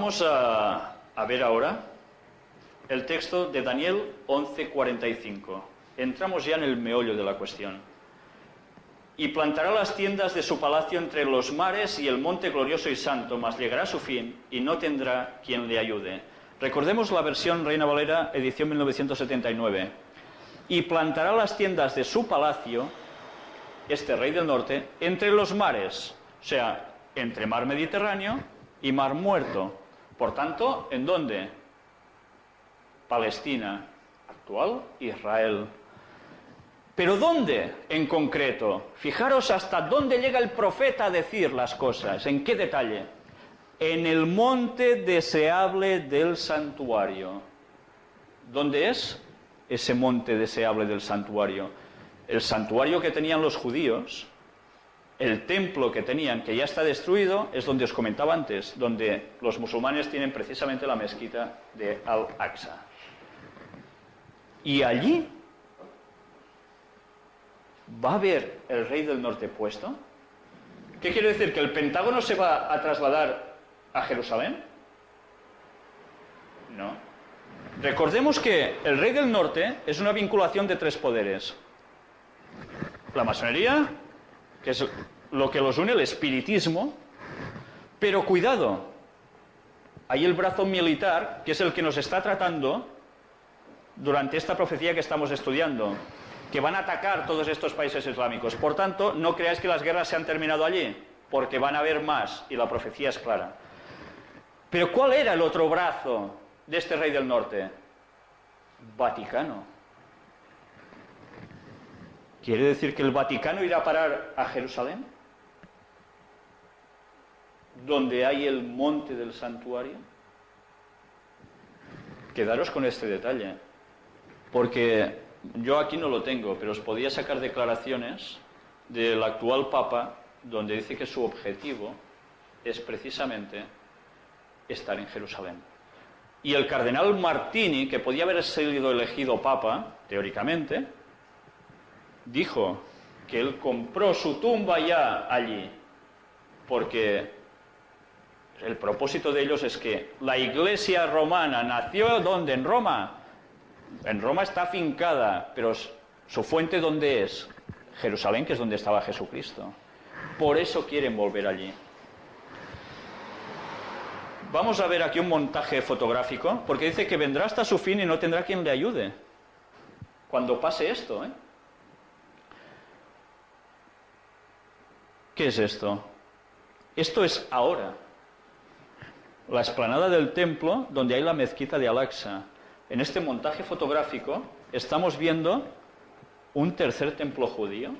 Vamos a, a ver ahora el texto de Daniel 11:45. Entramos ya en el meollo de la cuestión. Y plantará las tiendas de su palacio entre los mares y el monte glorioso y santo, mas llegará a su fin y no tendrá quien le ayude. Recordemos la versión Reina Valera, edición 1979. Y plantará las tiendas de su palacio, este rey del norte, entre los mares, o sea, entre mar Mediterráneo y mar Muerto. Por tanto, ¿en dónde? Palestina, actual Israel. Pero ¿dónde en concreto? Fijaros hasta dónde llega el profeta a decir las cosas, en qué detalle. En el monte deseable del santuario. ¿Dónde es ese monte deseable del santuario? El santuario que tenían los judíos, el templo que tenían, que ya está destruido, es donde os comentaba antes, donde los musulmanes tienen precisamente la mezquita de Al-Aqsa. Y allí va a haber el rey del norte puesto. ¿Qué quiere decir? ¿Que el Pentágono se va a trasladar a Jerusalén? No. Recordemos que el rey del norte es una vinculación de tres poderes. La masonería, que es lo que los une, el espiritismo, pero cuidado, hay el brazo militar, que es el que nos está tratando durante esta profecía que estamos estudiando, que van a atacar todos estos países islámicos. Por tanto, no creáis que las guerras se han terminado allí, porque van a haber más, y la profecía es clara. Pero ¿cuál era el otro brazo de este rey del norte? Vaticano. ¿Quiere decir que el Vaticano irá a parar a Jerusalén? Donde hay el monte del santuario. Quedaros con este detalle. Porque yo aquí no lo tengo, pero os podía sacar declaraciones del actual Papa donde dice que su objetivo es precisamente estar en Jerusalén. Y el cardenal Martini, que podía haber sido elegido Papa, teóricamente, dijo que él compró su tumba ya allí, porque el propósito de ellos es que la iglesia romana nació donde? En Roma. En Roma está afincada, pero su fuente ¿dónde es? Jerusalén, que es donde estaba Jesucristo. Por eso quieren volver allí. Vamos a ver aquí un montaje fotográfico, porque dice que vendrá hasta su fin y no tendrá quien le ayude. Cuando pase esto, ¿eh? ¿Qué es esto? Esto es ahora. La explanada del templo donde hay la mezquita de Al-Aqsa. En este montaje fotográfico estamos viendo un tercer templo judío.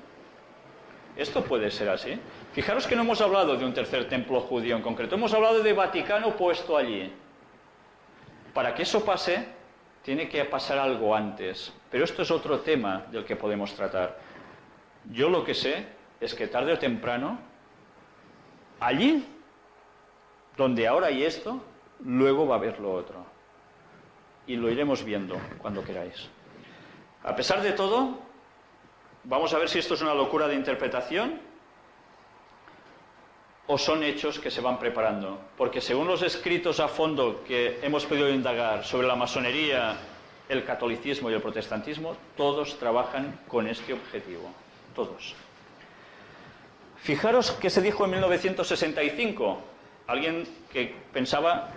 Esto puede ser así. Fijaros que no hemos hablado de un tercer templo judío en concreto, hemos hablado de Vaticano puesto allí. Para que eso pase, tiene que pasar algo antes. Pero esto es otro tema del que podemos tratar. Yo lo que sé es que tarde o temprano, allí, donde ahora hay esto, luego va a haber lo otro. Y lo iremos viendo cuando queráis. A pesar de todo, vamos a ver si esto es una locura de interpretación o son hechos que se van preparando. Porque según los escritos a fondo que hemos podido indagar sobre la masonería, el catolicismo y el protestantismo, todos trabajan con este objetivo. Todos. Fijaros qué se dijo en 1965. Alguien que pensaba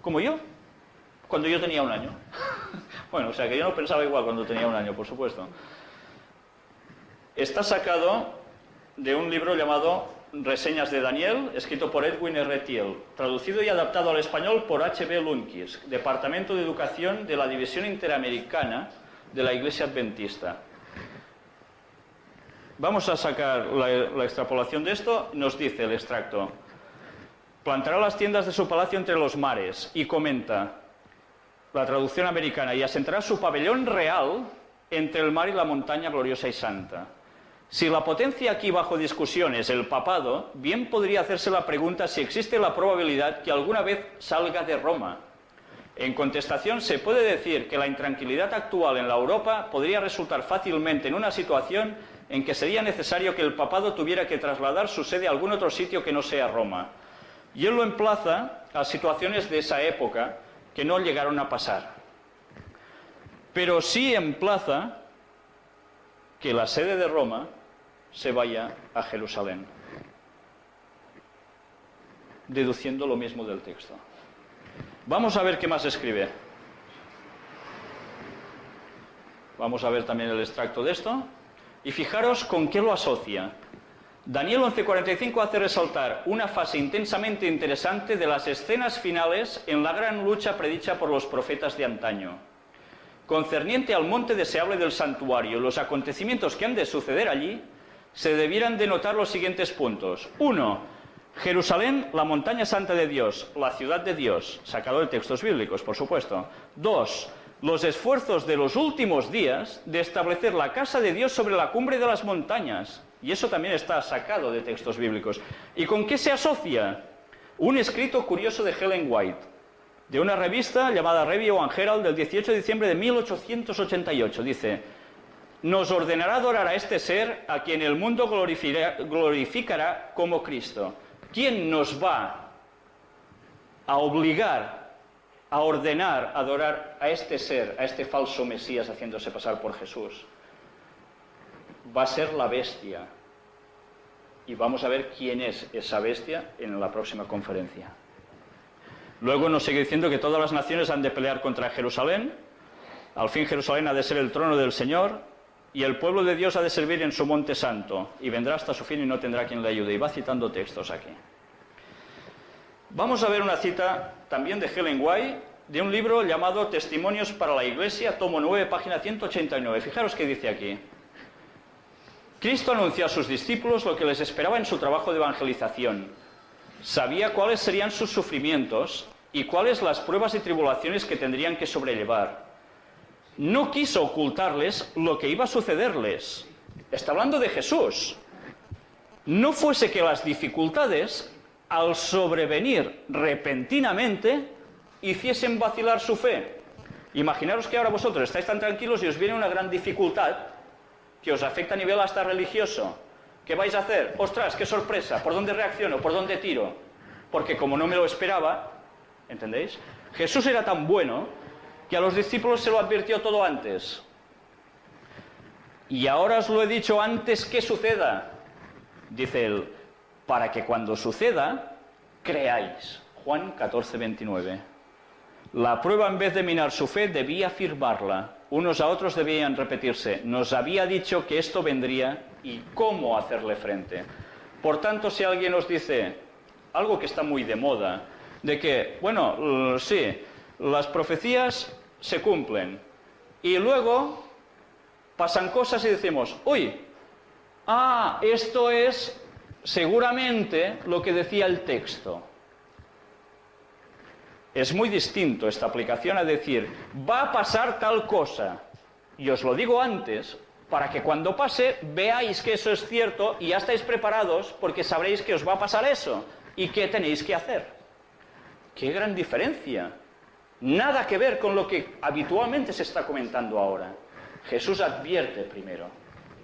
como yo, cuando yo tenía un año. bueno, o sea que yo no pensaba igual cuando tenía un año, por supuesto. Está sacado de un libro llamado Reseñas de Daniel, escrito por Edwin R. Thiel, traducido y adaptado al español por H.B. Lunkis, Departamento de Educación de la División Interamericana de la Iglesia Adventista. Vamos a sacar la, extrapolación de esto. Nos dice el extracto. Plantará las tiendas de su palacio entre los mares y comenta la traducción americana y asentará su pabellón real entre el mar y la montaña gloriosa y santa. Si la potencia aquí bajo discusión es el papado, bien podría hacerse la pregunta si existe la probabilidad que alguna vez salga de Roma. En contestación, se puede decir que la intranquilidad actual en la Europa podría resultar fácilmente en una situación en que sería necesario que el papado tuviera que trasladar su sede a algún otro sitio que no sea Roma. Y él lo emplaza a situaciones de esa época que no llegaron a pasar. Pero sí emplaza que la sede de Roma se vaya a Jerusalén, deduciendo lo mismo del texto. Vamos a ver qué más escribe. Vamos a ver también el extracto de esto. Y fijaros con qué lo asocia. Daniel 11:45 hace resaltar una fase intensamente interesante de las escenas finales en la gran lucha predicha por los profetas de antaño. Concerniente al monte deseable del santuario, los acontecimientos que han de suceder allí, se debieran denotar los siguientes puntos. Uno, Jerusalén, la montaña santa de Dios, la ciudad de Dios, sacado de textos bíblicos, por supuesto. Dos, los esfuerzos de los últimos días de establecer la casa de Dios sobre la cumbre de las montañas, y eso también está sacado de textos bíblicos. ¿Y con qué se asocia? Un escrito curioso de Helen White, de una revista llamada Review and del 18 de diciembre de 1888. Dice, nos ordenará adorar a este ser a quien el mundo glorificará como Cristo. ¿Quién nos va a obligar a ordenar adorar a este ser, a este falso Mesías haciéndose pasar por Jesús? va a ser la bestia. Y vamos a ver quién es esa bestia en la próxima conferencia. Luego nos sigue diciendo que todas las naciones han de pelear contra Jerusalén. Al fin Jerusalén ha de ser el trono del Señor y el pueblo de Dios ha de servir en su monte santo y vendrá hasta su fin y no tendrá quien le ayude. Y va citando textos aquí. Vamos a ver una cita también de Helen White de un libro llamado Testimonios para la Iglesia, tomo 9, página 189. Fijaros qué dice aquí. Cristo anunció a sus discípulos lo que les esperaba en su trabajo de evangelización. Sabía cuáles serían sus sufrimientos y cuáles las pruebas y tribulaciones que tendrían que sobrellevar. No quiso ocultarles lo que iba a sucederles. Está hablando de Jesús. No fuese que las dificultades, al sobrevenir repentinamente, hiciesen vacilar su fe. Imaginaros que ahora vosotros estáis tan tranquilos y os viene una gran dificultad que os afecta a nivel hasta religioso. ¿Qué vais a hacer? Ostras, qué sorpresa, ¿por dónde reacciono? ¿Por dónde tiro? Porque como no me lo esperaba, ¿entendéis? Jesús era tan bueno que a los discípulos se lo advirtió todo antes. Y ahora os lo he dicho antes que suceda, dice él, para que cuando suceda, creáis. Juan 14, 29. La prueba en vez de minar su fe debía afirmarla unos a otros debían repetirse, nos había dicho que esto vendría y cómo hacerle frente. Por tanto, si alguien os dice algo que está muy de moda, de que, bueno, sí, las profecías se cumplen y luego pasan cosas y decimos, uy, ah, esto es seguramente lo que decía el texto. Es muy distinto esta aplicación a decir, va a pasar tal cosa. Y os lo digo antes, para que cuando pase veáis que eso es cierto y ya estáis preparados porque sabréis que os va a pasar eso y qué tenéis que hacer. ¡Qué gran diferencia! Nada que ver con lo que habitualmente se está comentando ahora. Jesús advierte primero.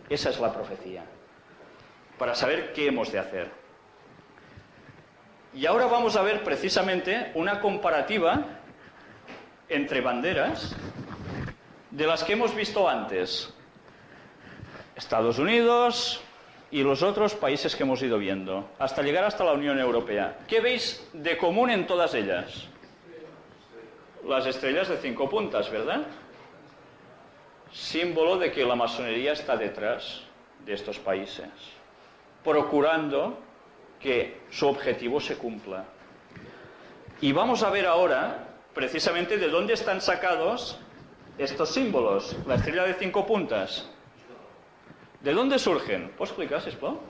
Esa es la profecía. Para saber qué hemos de hacer. Y ahora vamos a ver precisamente una comparativa entre banderas de las que hemos visto antes. Estados Unidos y los otros países que hemos ido viendo, hasta llegar hasta la Unión Europea. ¿Qué veis de común en todas ellas? Las estrellas de cinco puntas, ¿verdad? Símbolo de que la masonería está detrás de estos países, procurando que su objetivo se cumpla. Y vamos a ver ahora precisamente de dónde están sacados estos símbolos, la estrella de cinco puntas. ¿De dónde surgen? ¿Puedo explicar, Spo?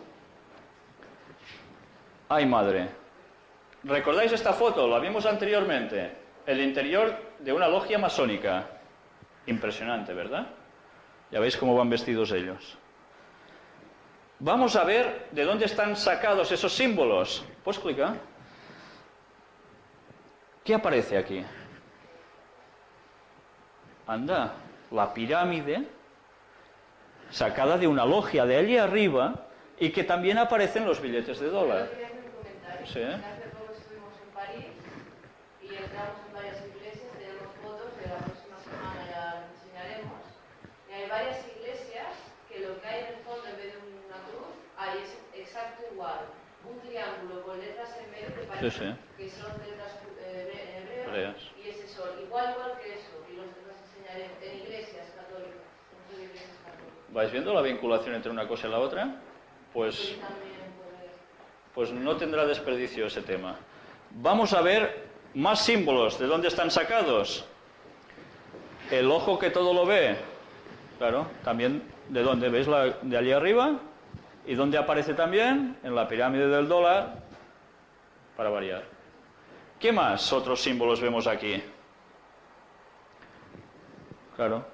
Ay, madre. ¿Recordáis esta foto? La vimos anteriormente. El interior de una logia masónica. Impresionante, ¿verdad? Ya veis cómo van vestidos ellos. Vamos a ver de dónde están sacados esos símbolos. ¿Puedes clicar? ¿Qué aparece aquí? Anda, la pirámide sacada de una logia de allí arriba y que también aparece en los billetes de dólar. Sí. Hace poco estuvimos en París entramos en varias iglesias, tenemos fotos que la próxima semana ya las enseñaremos. Y hay varias iglesias que lo que hay en el fondo en vez de una cruz, ahí es exacto igual. Un triángulo con letras en medio que parece Sí, sí. que son letras eh, en Hebreas. y ese sol. Igual, igual que eso. Y los los enseñaremos en iglesias católicas. Dentro de iglesias católicas. ¿Vais viendo la vinculación entre una cosa y la otra? Pues también pues no tendrá desperdicio ese tema. Vamos a ver más símbolos. ¿De dónde están sacados? El ojo que todo lo ve. Claro, también de dónde veis la, de allí arriba y dónde aparece también en la pirámide del dólar para variar. ¿Qué más otros símbolos vemos aquí? Claro,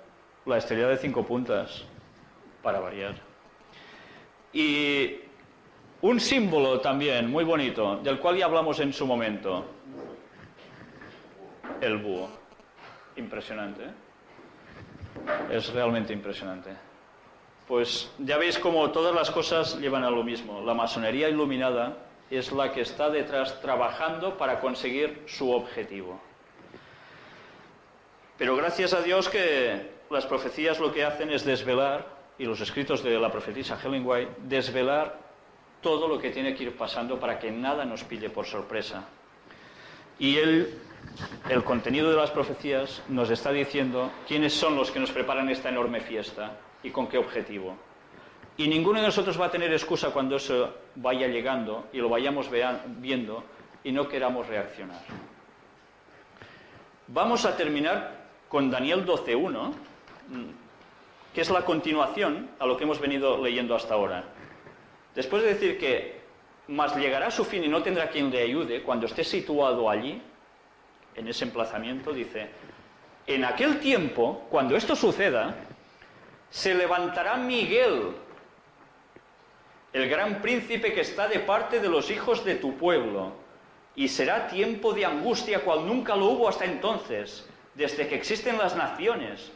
la estrella de cinco puntas para variar. Y un símbolo también muy bonito, del cual ya hablamos en su momento. El búho. Impresionante. ¿eh? Es realmente impresionante. Pues ya veis como todas las cosas llevan a lo mismo. La masonería iluminada es la que está detrás trabajando para conseguir su objetivo. Pero gracias a Dios que las profecías lo que hacen es desvelar, y los escritos de la profetisa Helen White, desvelar todo lo que tiene que ir pasando para que nada nos pille por sorpresa. Y el, el contenido de las profecías nos está diciendo quiénes son los que nos preparan esta enorme fiesta y con qué objetivo. Y ninguno de nosotros va a tener excusa cuando eso vaya llegando y lo vayamos viendo y no queramos reaccionar. Vamos a terminar con Daniel 12.1, mm, que es la continuación a lo que hemos venido leyendo hasta ahora. Después de decir que mas llegará a su fin y no tendrá quien le ayude, cuando esté situado allí, en ese emplazamiento, dice, en aquel tiempo, cuando esto suceda, se levantará Miguel, el gran príncipe que está de parte de los hijos de tu pueblo, y será tiempo de angustia cual nunca lo hubo hasta entonces, desde que existen las naciones.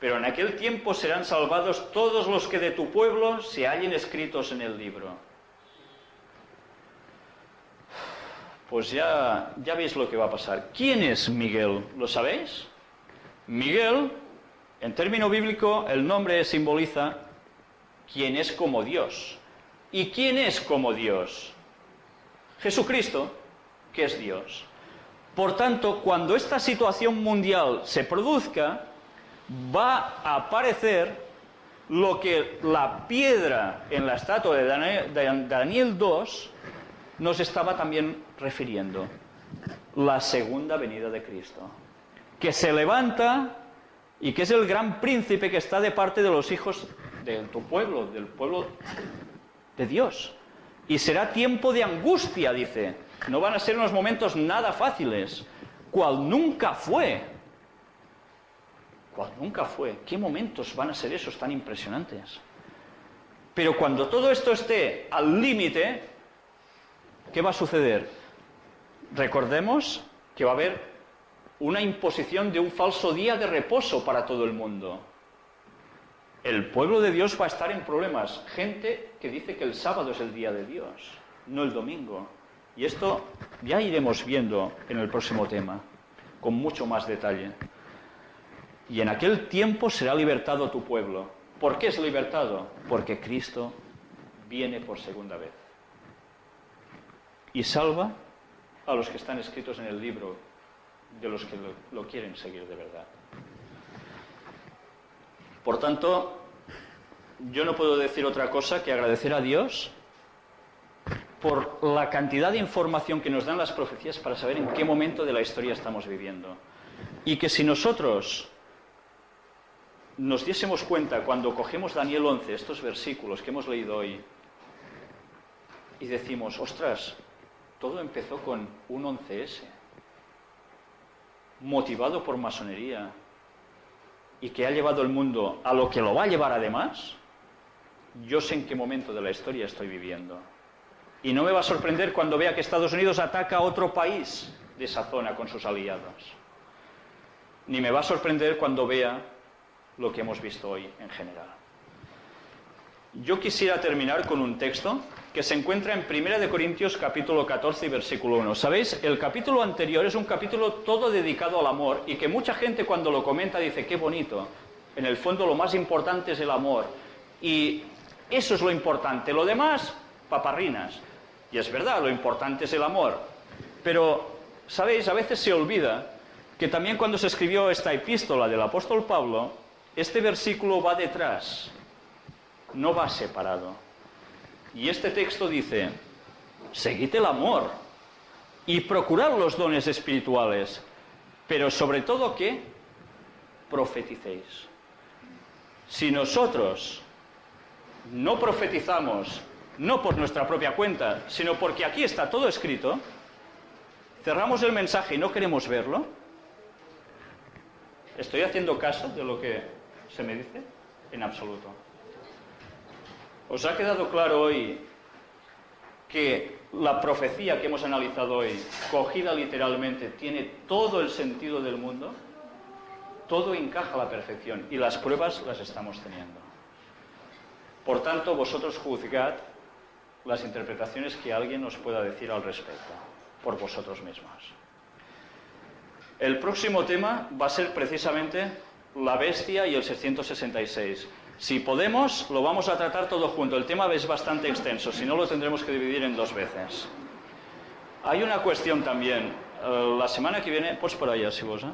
Pero en aquel tiempo serán salvados todos los que de tu pueblo se hallen escritos en el libro. Pues ya, ya veis lo que va a pasar. ¿Quién es Miguel? ¿Lo sabéis? Miguel, en término bíblico, el nombre simboliza quien es como Dios. ¿Y quién es como Dios? Jesucristo, que es Dios. Por tanto, cuando esta situación mundial se produzca, va a aparecer lo que la piedra en la estatua de Daniel, de Daniel 2 nos estaba también refiriendo. La segunda venida de Cristo. Que se levanta y que es el gran príncipe que está de parte de los hijos de tu pueblo, del pueblo de Dios. Y será tiempo de angustia, dice. No van a ser unos momentos nada fáciles, cual nunca fue. Cual nunca fue. ¿Qué momentos van a ser esos tan impresionantes? Pero cuando todo esto esté al límite, ¿qué va a suceder? Recordemos que va a haber una imposición de un falso día de reposo para todo el mundo. El pueblo de Dios va a estar en problemas. Gente que dice que el sábado es el día de Dios, no el domingo. Y esto ya iremos viendo en el próximo tema, con mucho más detalle. Y en aquel tiempo será libertado tu pueblo. ¿Por qué es libertado? Porque Cristo viene por segunda vez. Y salva a los que están escritos en el libro, de los que lo, quieren seguir de verdad. Por tanto, yo no puedo decir otra cosa que agradecer a Dios por la cantidad de información que nos dan las profecías para saber en qué momento de la historia estamos viviendo. Y que si nosotros nos diésemos cuenta cuando cogemos Daniel 11, estos versículos que hemos leído hoy, y decimos, ostras, todo empezó con un 11S, motivado por masonería, y que ha llevado el mundo a lo que lo va a llevar además, yo sé en qué momento de la historia estoy viviendo. Y no me va a sorprender cuando vea que Estados Unidos ataca a otro país de esa zona con sus aliados. Ni me va a sorprender cuando vea lo que hemos visto hoy en general. yo quisiera terminar con un texto que se encuentra en 1 de Corintios capítulo 14 y versículo 1. ¿Sabéis? El capítulo anterior es un capítulo todo dedicado al amor y que mucha gente cuando lo comenta dice, qué bonito. En el fondo lo más importante es el amor. Y eso es lo importante. Lo demás, paparrinas. Y es verdad, lo importante es el amor. Pero, ¿sabéis? A veces se olvida que también cuando se escribió esta epístola del apóstol Pablo, este versículo va detrás, no va separado. Y este texto dice, seguid el amor y procurad los dones espirituales, pero sobre todo que profeticéis. Si nosotros no profetizamos, no por nuestra propia cuenta, sino porque aquí está todo escrito, cerramos el mensaje y no queremos verlo, ¿estoy haciendo caso de lo que se me dice? En absoluto. ¿Os ha quedado claro hoy que la profecía que hemos analizado hoy, cogida literalmente, tiene todo el sentido del mundo? Todo encaja a la perfección y las pruebas las estamos teniendo. Por tanto, vosotros juzgad las interpretaciones que alguien os pueda decir al respecto, por vosotros mismos. El próximo tema va a ser precisamente la bestia y el 666. Si podemos, lo vamos a tratar todo junto. El tema es bastante extenso, si no lo tendremos que dividir en dos veces. Hay una cuestión también. Eh, la semana que viene, pues por allá, si vos, ¿eh?